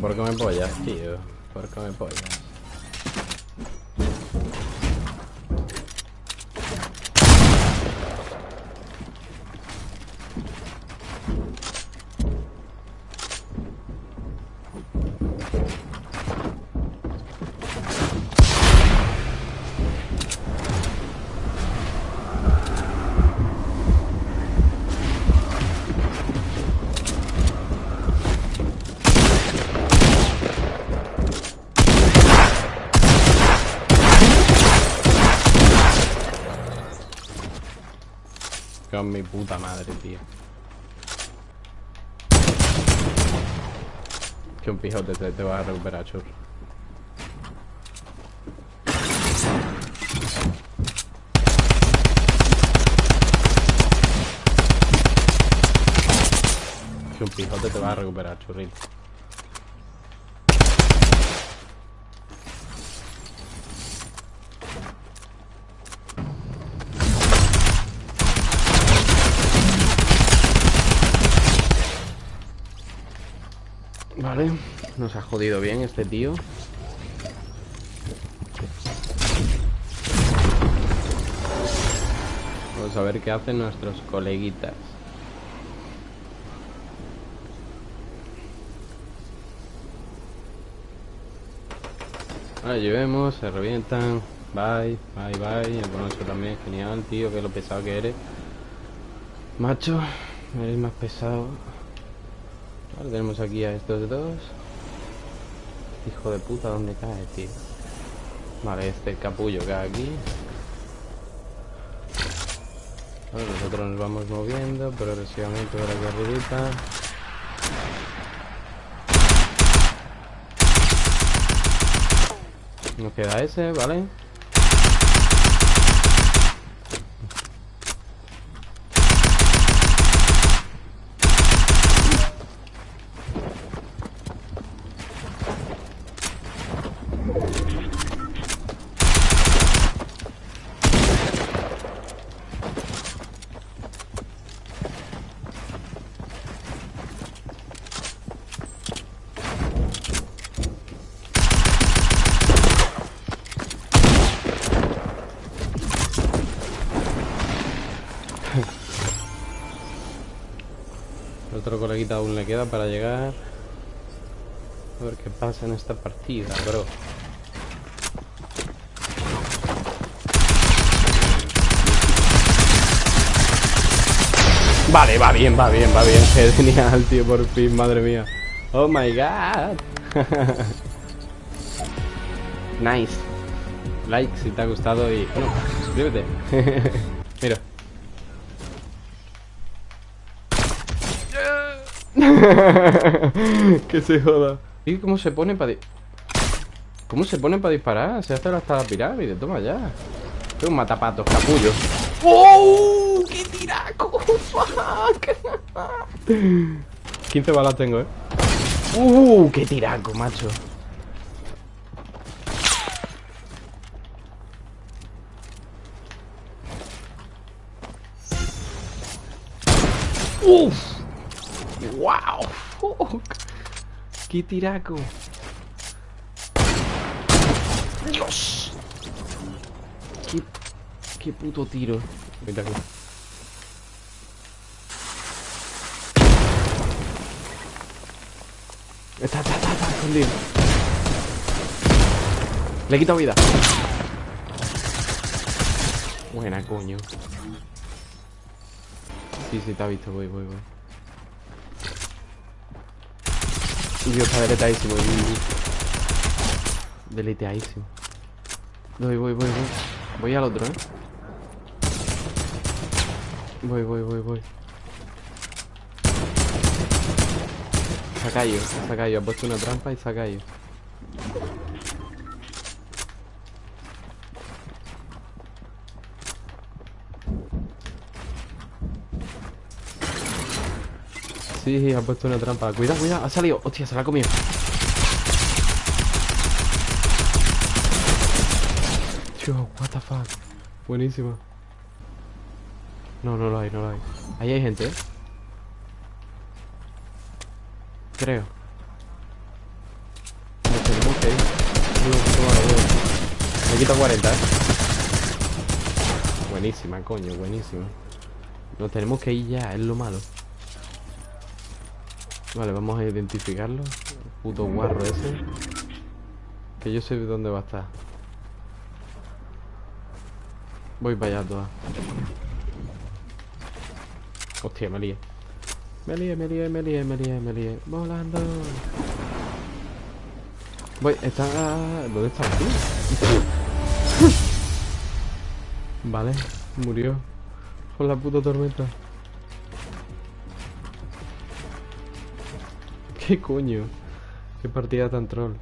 por qué me pollas, tío. Por qué me pollas. Con mi puta madre, tío. Que un pijote te, te va a recuperar, churro. Que un pijote te va a recuperar, churrito. Vale, nos ha jodido bien este tío. Vamos a ver qué hacen nuestros coleguitas. Vale, llevemos, se revientan. Bye, bye, bye. El bonus también, genial, tío, que lo pesado que eres. Macho, eres más pesado. Vale, tenemos aquí a estos dos. Hijo de puta, ¿dónde cae, tío? Vale, este capullo cae aquí. Nosotros nos vamos moviendo progresivamente por aquí arribita. Nos queda ese, ¿vale? Otro coleguita aún le queda para llegar. A ver qué pasa en esta partida, bro. Vale, va bien, va bien, va bien. Genial, tío, por fin, madre mía. Oh my god. nice. Like si te ha gustado y. Bueno, suscríbete. Mira. que se joda. ¿Y cómo se pone para ¿Cómo se pone para disparar? Se hace hasta la pirámide, toma ya. Es un matapatos, capullo. ¡Oh! ¡Qué tiraco! ¡Fuck! 15 balas tengo, eh. ¡Uh! ¡Qué tiraco, macho! ¡Uf! ¡Wow! Fuck. ¡Qué tiraco! ¡Dios! ¡Qué, qué puto tiro! Vente aquí. Está, está, está, está escondido. Le he quitado vida. Buena, coño. Sí, sí, te ha visto. Voy, voy, voy. Dios, está deleteadísimo. Deleteadísimo. Voy, voy, voy, voy. Voy al otro, ¿eh? Voy, voy, voy, voy. Se ha caído, se ha caído. Ha puesto una trampa y se ha caído. Sí, ha puesto una trampa. Cuidado, cuidado. Ha salido. Hostia, se la ha comido. Tío, what the fuck. Buenísima. No, no lo hay, no lo hay. Ahí hay gente, ¿eh? Creo. Ok. No, toma la huevo. Me quita 40, ¿eh? Buenísima, coño, buenísima. Nos tenemos que ir ya, es lo malo. Vale, vamos a identificarlo. Puto guarro ese. Que yo sé dónde va a estar. Voy para allá toda. Hostia, me lié. Me lié, me lié, me lié, me lié, me lié. Volando. Voy, está... ¿Dónde está vale, murió. Por la puta tormenta. ¿Qué coño? Qué partida tan troll.